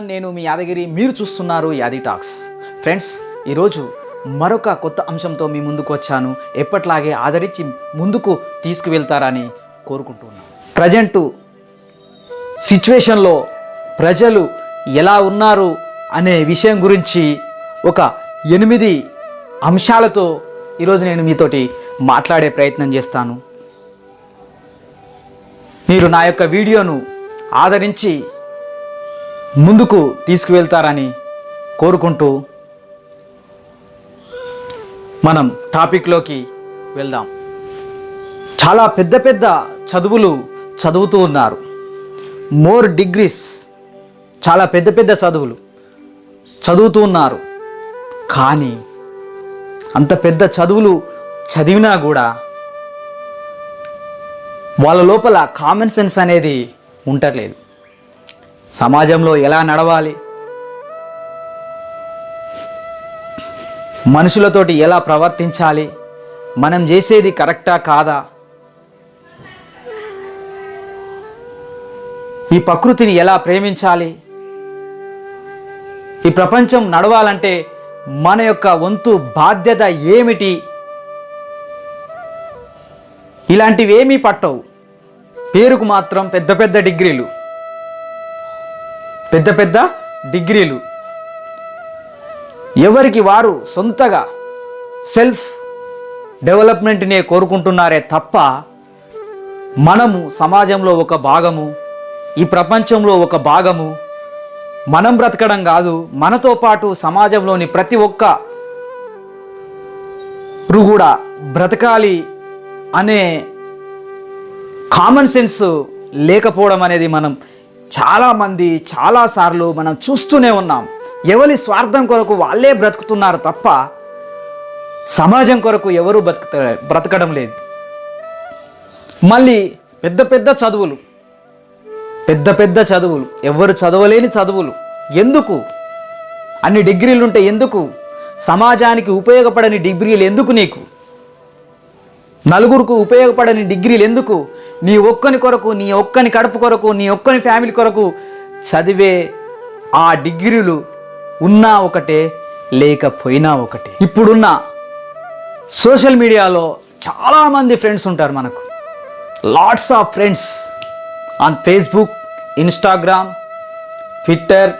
Everyone నేను మీ యాదగిరి మీరు చూస్తున్నారు యాది టాక్స్. ఫ్రెండ్స్ ఈరోజు మరొక కొత్త అంశంతో మీ ముందుకు వచ్చాను. ఎప్పట్లాగే ఆదరించి ముందుకు తీసుకువెళ్తారని కోరుకుంటున్నాను. ప్రజెంటు సిచ్యువేషన్లో ప్రజలు ఎలా ఉన్నారు అనే విషయం గురించి ఒక ఎనిమిది అంశాలతో ఈరోజు నేను మీతోటి మాట్లాడే ప్రయత్నం చేస్తాను. మీరు నా యొక్క వీడియోను ఆదరించి ముందుకు తీసుకువెళ్తారని కోరుకుంటూ మనం టాపిక్లోకి వెళ్దాం. చాలా పెద్ద పెద్ద చదువులు చదువుతూ ఉన్నారు. మోర్ డిగ్రీస్ చాలా పెద్ద పెద్ద చదువులు చదువుతూ ఉన్నారు. కానీ అంత పెద్ద చదువులు చదివినా కూడా వాళ్ళ లోపల కామన్ సెన్స్ అనేది ఉండట్లేదు. సమాజంలో ఎలా నడవాలి? మనుషులతోటి ఎలా ప్రవర్తించాలి? మనం చేసేది కరెక్టా కాదా? ఈ ప్రకృతిని ఎలా ప్రేమించాలి? ఈ ప్రపంచం నడవాలంటే మన యొక్క వంతు బాధ్యత ఏమిటి? ఇలాంటివేమీ పట్టవు. పేరుకు మాత్రం పెద్ద పెద్ద డిగ్రీలు. పెద్ద పెద్ద డిగ్రీలు. ఎవరికి వారు సొంతగా సెల్ఫ్ డెవలప్మెంట్నే కోరుకుంటున్నారే తప్ప మనము సమాజంలో ఒక భాగము ఈ ప్రపంచంలో ఒక భాగము మనం బ్రతకడం కాదు మనతో పాటు సమాజంలోని ప్రతి ఒక్క కూడా బ్రతకాలి అనే కామన్ సెన్స్ లేకపోవడం అనేది మనం చాలామంది చాలాసార్లు మనం చూస్తూనే ఉన్నాం. ఎవరి స్వార్థం కొరకు వాళ్ళే బ్రతుకుతున్నారు తప్ప సమాజం కొరకు ఎవరు బ్రతుకుత బ్రతకడం లేదు. మళ్ళీ పెద్ద పెద్ద చదువులు పెద్ద పెద్ద చదువులు ఎవరు చదవలేని చదువులు. ఎందుకు? అన్ని డిగ్రీలు ఉంటే ఎందుకు? సమాజానికి ఉపయోగపడని డిగ్రీలు ఎందుకు నీకు? నలుగురికి ఉపయోగపడని డిగ్రీలు ఎందుకు? నీ ఒక్కని కొరకు నీ ఒక్కని కడుపు కొరకు నీ ఒక్కని ఫ్యామిలీ కొరకు చదివే ఆ డిగ్రీలు ఉన్నా ఒకటే లేకపోయినా ఒకటే. ఇప్పుడున్న సోషల్ మీడియాలో చాలామంది ఫ్రెండ్స్ ఉంటారు మనకు. Lots of friends on Facebook Instagram Twitter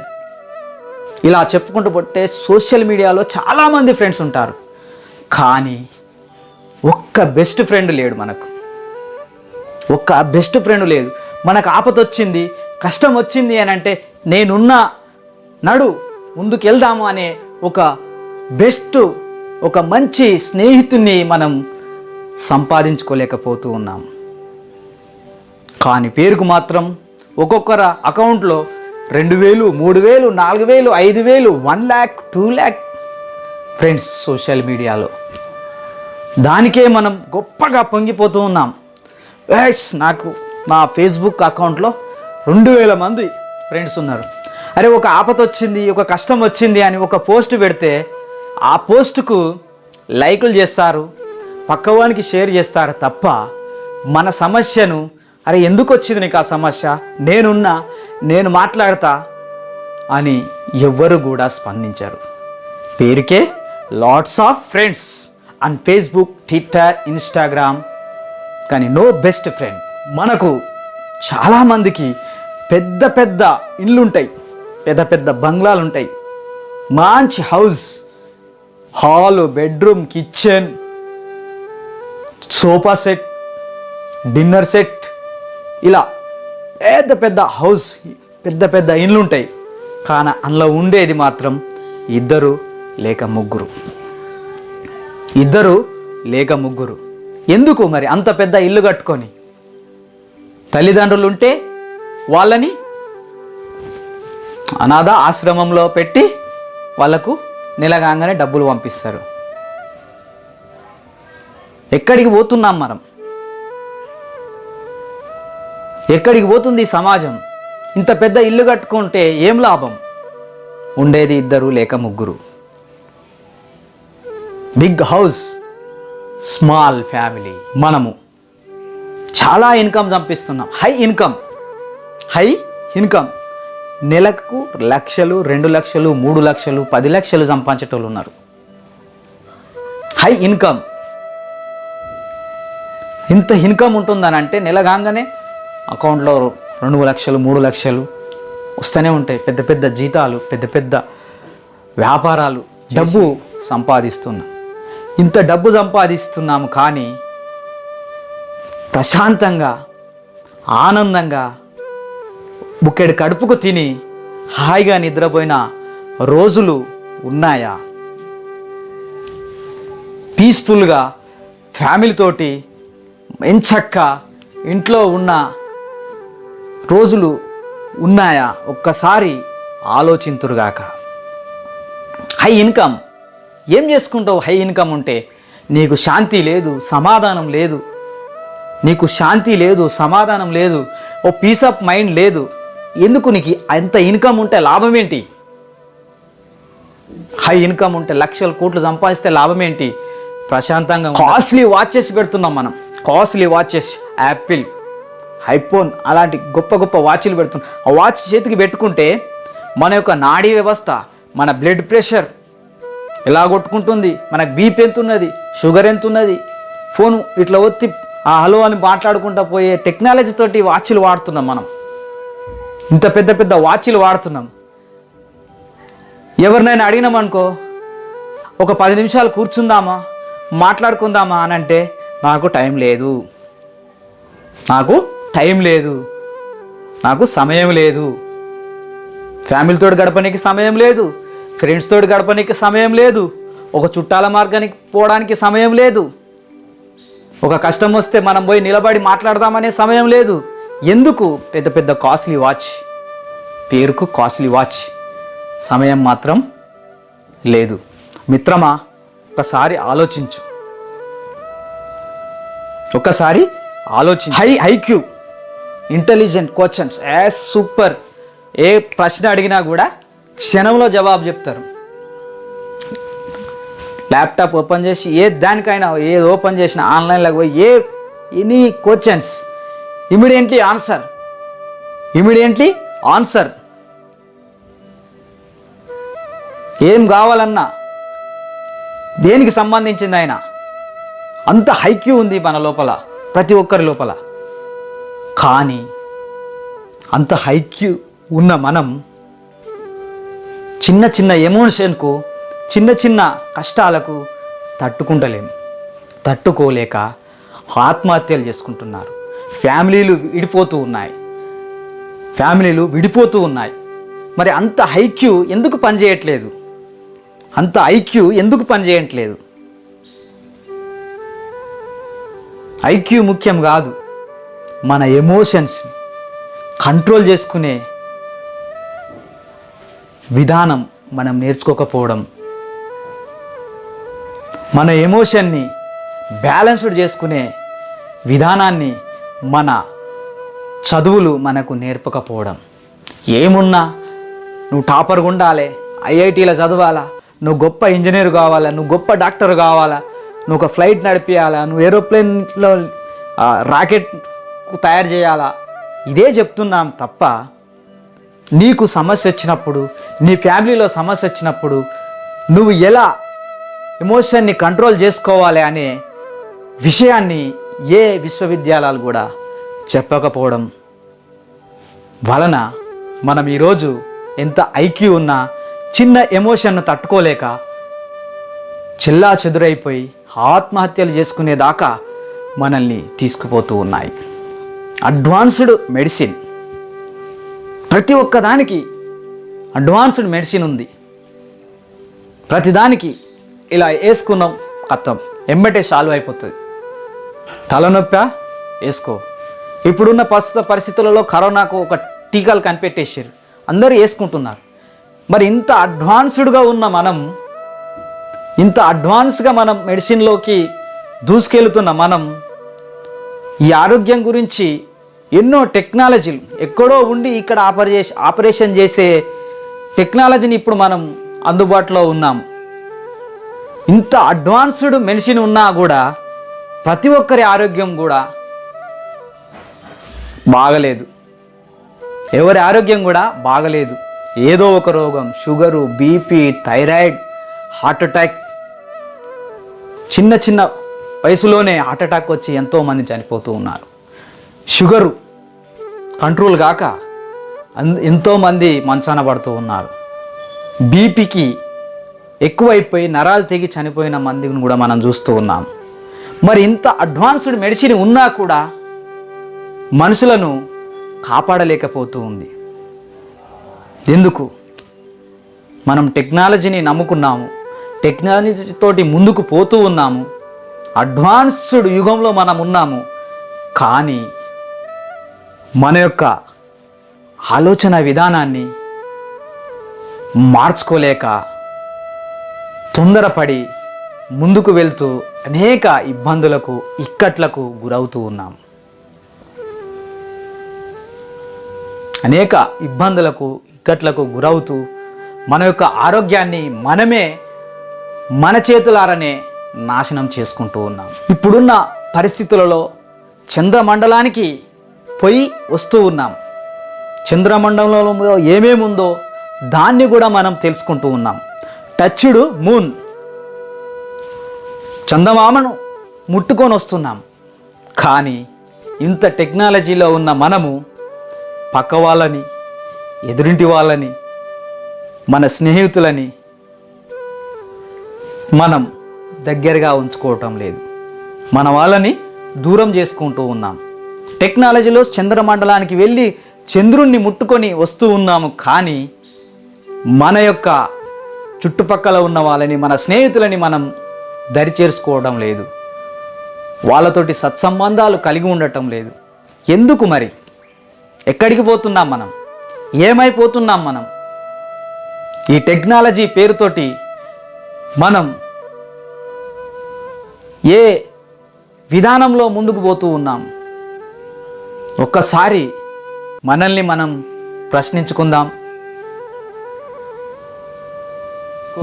ఇలా చెప్పుకుంటూ పోతే సోషల్ మీడియాలో చాలామంది ఫ్రెండ్స్ ఉంటారు. కానీ ఒక్క బెస్ట్ ఫ్రెండ్ లేడు మనకు. ఒక్క బెస్ట్ ఫ్రెండ్ లేదు. మనకు ఆపతొచ్చింది కష్టం వచ్చింది అని అంటే నేనున్నా నడు ముందుకు వెళ్దాము అనే ఒక బెస్ట్ ఒక మంచి స్నేహితుని మనం సంపాదించుకోలేకపోతూ ఉన్నాం. కానీ పేరుకు మాత్రం ఒక్కొక్కర అకౌంట్లో రెండు వేలు మూడు వేలు నాలుగు వేలు ఐదు వేలు one lakh two lakh friends social మీడియాలో. దానికే మనం గొప్పగా పొంగిపోతూ ఉన్నాం. ఏట్స్ నాకు నా ఫేస్బుక్ అకౌంట్లో రెండు వేల మంది ఫ్రెండ్స్ ఉన్నారు. అరే ఒక ఆపత వచ్చింది ఒక కష్టం వచ్చింది అని ఒక పోస్ట్ పెడితే ఆ పోస్టుకు లైకులు చేస్తారు పక్కవానికి షేర్ చేస్తారు తప్ప మన సమస్యను అరే ఎందుకు వచ్చింది నీకు ఆ సమస్య? నేనున్నా నేను మాట్లాడతా అని ఎవ్వరు కూడా స్పందించారు. పేరుకే lots of friends and Facebook Twitter Instagram కానీ నో బెస్ట్ ఫ్రెండ్ మనకు చాలామందికి పెద్ద పెద్ద ఇల్లుంటాయి పెద్ద పెద్ద బంగ్లాలు ఉంటాయి మంచి house hall bedroom kitchen sofa set dinner set ఇలా పెద్ద పెద్ద హౌస్ పెద్ద పెద్ద ఇండ్లు ఉంటాయి కానీ అందులో ఉండేది మాత్రం ఇద్దరు లేక ముగ్గురు. ఇద్దరు లేక ముగ్గురు. ఎందుకు మరి అంత పెద్ద ఇల్లు కట్టుకొని? తల్లిదండ్రులు ఉంటే వాళ్ళని అనాథ ఆశ్రమంలో పెట్టి వాళ్ళకు నిలగాగానే డబ్బులు పంపిస్తారు. ఎక్కడికి పోతున్నాం మనం? ఎక్కడికి పోతుంది సమాజం? ఇంత పెద్ద ఇల్లు కట్టుకుంటే ఏం లాభం? ఉండేది ఇద్దరు లేక ముగ్గురు. Big house. స్మాల్ ఫ్యామిలీ మనము. చాలా income సంపిస్తున్నాం. High income. High income. నెలకు లక్షలు రెండు లక్షలు మూడు లక్షలు పది లక్షలు సంపాదించేటోళ్ళు ఉన్నారు. High income. ఇంత ఇన్కమ్ ఉంటుందని అంటే నెల కాగానే అకౌంట్లో రెండు లక్షలు మూడు లక్షలు వస్తూనే ఉంటాయి. పెద్ద పెద్ద జీతాలు పెద్ద పెద్ద వ్యాపారాలు డబ్బు సంపాదిస్తున్నాం. ఇంత డబ్బు సంపాదిస్తున్నాము కానీ ప్రశాంతంగా ఆనందంగా బుక్కెడు కడుపుకు తిని హాయిగా నిద్రపోయిన రోజులు ఉన్నాయా? పీస్ఫుల్గా ఫ్యామిలీతోటి ఎంచక్క ఇంట్లో ఉన్న రోజులు ఉన్నాయా? ఒక్కసారి ఆలోచింతురుగాక. High income! ఏం చేసుకుంటావు? హై ఇన్కమ్ ఉంటే నీకు శాంతి లేదు సమాధానం లేదు. నీకు శాంతి లేదు సమాధానం లేదు. ఓ పీస్ ఆఫ్ మైండ్ లేదు. ఎందుకు నీకు అంత ఇన్కమ్ ఉంటే లాభం ఏంటి? హై ఇన్కమ్ ఉంటే లక్షల కోట్లు సంపాదిస్తే లాభం ఏంటి? ప్రశాంతంగా కాస్ట్లీ వాచెస్ పెడుతున్నాం మనం. కాస్ట్లీ వాచెస్ యాపిల్ ఐఫోన్ అలాంటి గొప్ప గొప్ప వాచ్లు పెడుతున్నాం. ఆ వాచ్ చేతికి పెట్టుకుంటే మన యొక్క నాడీ వ్యవస్థ మన బ్లడ్ ప్రెషర్ ఎలా కొట్టుకుంటుంది? మనకు బీపీ ఎంత ఉన్నది షుగర్ ఎంత ఉన్నది ఫోను ఇట్లా ఒత్తి ఆ హలో అని మాట్లాడుకుంటా పోయే టెక్నాలజీ తోటి వాచ్లు వాడుతున్నాం మనం. ఇంత పెద్ద పెద్ద వాచ్లు వాడుతున్నాం. ఎవరినైనా అడిగినామనుకో ఒక పది నిమిషాలు కూర్చుందామా? మాట్లాడుకుందామా అని అంటే నాకు టైం లేదు. నాకు టైం లేదు. నాకు సమయం లేదు. ఫ్యామిలీతో గడపడానికి సమయం లేదు. ఫ్రెండ్స్తో గడపడానికి సమయం లేదు. ఒక చుట్టాల మార్గానికి పోవడానికి సమయం లేదు. ఒక కష్టం వస్తే మనం పోయి నిలబడి మాట్లాడదామనే సమయం లేదు. ఎందుకు? పెద్ద పెద్ద కాస్ట్లీ వాచ్. పేరుకు కాస్ట్లీ వాచ్. సమయం మాత్రం లేదు. మిత్రమా ఒకసారి ఆలోచించు. ఒక్కసారి ఆలోచించు. High IQ intelligent questions as super. ఏ ప్రశ్న అడిగినా కూడా క్షణంలో జవాబు చెప్తారు. ల్యాప్టాప్ ఓపెన్ చేసి ఏ దానికైనా ఏది ఓపెన్ చేసినా ఆన్లైన్లోకి పోయి ఏ any questions immediately answer immediately answer ఏం కావాలన్నా దేనికి సంబంధించింది ఆయన అంత హైక్యూ ఉంది మన లోపల ప్రతి ఒక్కరి లోపల. కానీ అంత హైక్యూ ఉన్న మనం చిన్న చిన్న ఎమోషన్కు చిన్న చిన్న కష్టాలకు తట్టుకుంటలేము తట్టుకోలేక ఆత్మహత్యలు చేసుకుంటున్నారు. ఫ్యామిలీలు విడిపోతూ ఉన్నాయి. ఫ్యామిలీలు విడిపోతూ ఉన్నాయి. మరి అంత ఐక్యూ ఎందుకు పనిచేయట్లేదు? అంత ఐక్యూ ఎందుకు పనిచేయట్లేదు? ఐక్యూ ముఖ్యం కాదు. మన ఎమోషన్స్ని కంట్రోల్ చేసుకునే విధానం మనం నేర్చుకోకపోవడం. మన ఎమోషన్ని బ్యాలెన్స్డ్ చేసుకునే విధానాన్ని మన చదువులు మనకు నేర్పకపోవడం. ఏమున్నా నువ్వు టాపర్గా ఉండాలి ఐఐటీలో చదవాలా నువ్వు గొప్ప ఇంజనీర్ కావాలా నువ్వు గొప్ప డాక్టర్ కావాలా నువ్వు ఒక ఫ్లైట్ నడిపించాలా నువ్వు ఏరోప్లేన్లో రాకెట్ తయారు చేయాలా ఇదే చెప్తున్నాం తప్ప నీకు సమస్య వచ్చినప్పుడు నీ ఫ్యామిలీలో సమస్య వచ్చినప్పుడు నువ్వు ఎలా ఎమోషన్ని కంట్రోల్ చేసుకోవాలి అనే విషయాన్ని ఏ విశ్వవిద్యాలయాలు కూడా చెప్పకపోవడం వలన మనం ఈరోజు ఎంత ఐక్యూ ఉన్నా చిన్న ఎమోషన్ను తట్టుకోలేక చెల్లా చెదురైపోయి ఆత్మహత్యలు చేసుకునేదాకా మనల్ని తీసుకుపోతూ ఉన్నాయి. అడ్వాన్స్డ్ మెడిసిన్ ప్రతి ఒక్కదానికి అడ్వాన్స్డ్ మెడిసిన్ ఉంది. ప్రతిదానికి ఇలా వేసుకున్నాం కత్తం. ఎమ్మటే సాల్వ్ అయిపోతుంది. తలనొప్పి? వేసుకో. ఇప్పుడున్న ప్రస్తుత పరిస్థితులలో కరోనాకు ఒక టీకాలు కనిపెట్టేసారు అందరూ వేసుకుంటున్నారు. మరి ఇంత అడ్వాన్స్డ్గా ఉన్న మనం ఇంత అడ్వాన్స్గా మనం మెడిసిన్లోకి దూసుకెళ్తున్న మనం ఈ ఆరోగ్యం గురించి ఎన్నో టెక్నాలజీలు ఎక్కడో ఉండి ఇక్కడ ఆపరే ఆపరేషన్ చేసే టెక్నాలజీని ఇప్పుడు మనం అందుబాటులో ఉన్నాం. ఇంత అడ్వాన్స్డ్ మెడిసిన్ ఉన్నా కూడా ప్రతి ఒక్కరి ఆరోగ్యం కూడా బాగలేదు. ఎవరి ఆరోగ్యం కూడా బాగలేదు. ఏదో ఒక రోగం sugar BP thyroid heart attack. చిన్న చిన్న వయసులోనే హార్ట్ అటాక్ వచ్చి ఎంతోమంది చనిపోతూ ఉన్నారు. షుగరు కంట్రోల్ కాక ఎంతోమంది మంచాన పడుతూ ఉన్నారు. బీపీకి ఎక్కువైపోయి నరాలు తెగి చనిపోయిన మందిని కూడా మనం చూస్తూ ఉన్నాం. మరి ఇంత అడ్వాన్స్డ్ మెడిసిన్ ఉన్నా కూడా మనుషులను కాపాడలేకపోతూ ఉంది. ఎందుకు? మనం టెక్నాలజీని నమ్ముకున్నాము టెక్నాలజీతోటి ముందుకు పోతూ ఉన్నాము అడ్వాన్స్డ్ యుగంలో మనం ఉన్నాము కానీ మన యొక్క ఆలోచన విధానాన్ని మార్చుకోలేక తొందరపడి ముందుకు వెళ్తూ అనేక ఇబ్బందులకు ఇక్కట్లకు గురవుతూ ఉన్నాం. అనేక ఇబ్బందులకు ఇక్కట్లకు గురవుతూ మన యొక్క ఆరోగ్యాన్ని మనమే మన చేతులారనే నాశనం చేసుకుంటూ ఉన్నాం. ఇప్పుడున్న పరిస్థితులలో చంద్రమండలానికి పోయి వస్తూ ఉన్నాం. చంద్రమండలంలో ఏమేమి ఉందో దాన్ని కూడా మనం తెలుసుకుంటూ ఉన్నాం. Touched moon. చందమామను ముట్టుకొని వస్తున్నాం. కానీ ఇంత టెక్నాలజీలో ఉన్న మనము పక్క వాళ్ళని ఎదురింటి వాళ్ళని మన స్నేహితులని మనం దగ్గరగా ఉంచుకోవటం లేదు. మన వాళ్ళని దూరం చేసుకుంటూ ఉన్నాం. టెక్నాలజీలో చంద్రమండలానికి వెళ్ళి చంద్రుణ్ణి ముట్టుకొని వస్తూ ఉన్నాము కానీ మన యొక్క చుట్టుపక్కల ఉన్న వాళ్ళని మన స్నేహితులని మనం దరిచేర్చుకోవడం లేదు. వాళ్ళతోటి సత్సంబంధాలు కలిగి ఉండటం లేదు. ఎందుకు మరి? ఎక్కడికి పోతున్నాం మనం? ఏమైపోతున్నాం మనం? ఈ టెక్నాలజీ పేరుతోటి మనం ఏ విధానంలో ముందుకు పోతూ ఉన్నాం? ఒక్కసారి మనల్ని మనం ప్రశ్నించుకుందాం.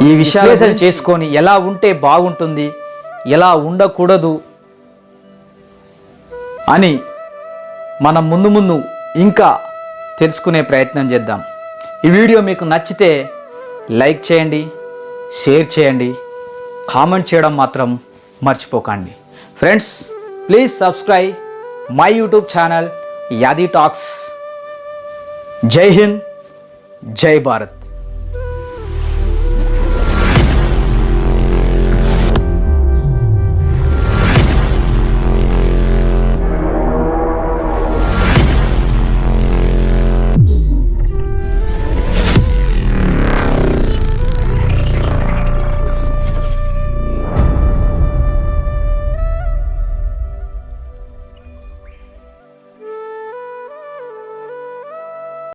ఈ విశ్లేషణ చేసుకొని ఎలా ఉంటే బాగుంటుంది ఎలా ఉండకూడదు అని మనం ముందు ముందు ఇంకా తెలుసుకునే ప్రయత్నం చేద్దాం. ఈ వీడియో మీకు నచ్చితే లైక్ చేయండి షేర్ చేయండి కామెంట్ చేయడం మాత్రం మర్చిపోకండి. Friends please subscribe. My YouTube channel Yadi talks जय हिंद जय भारत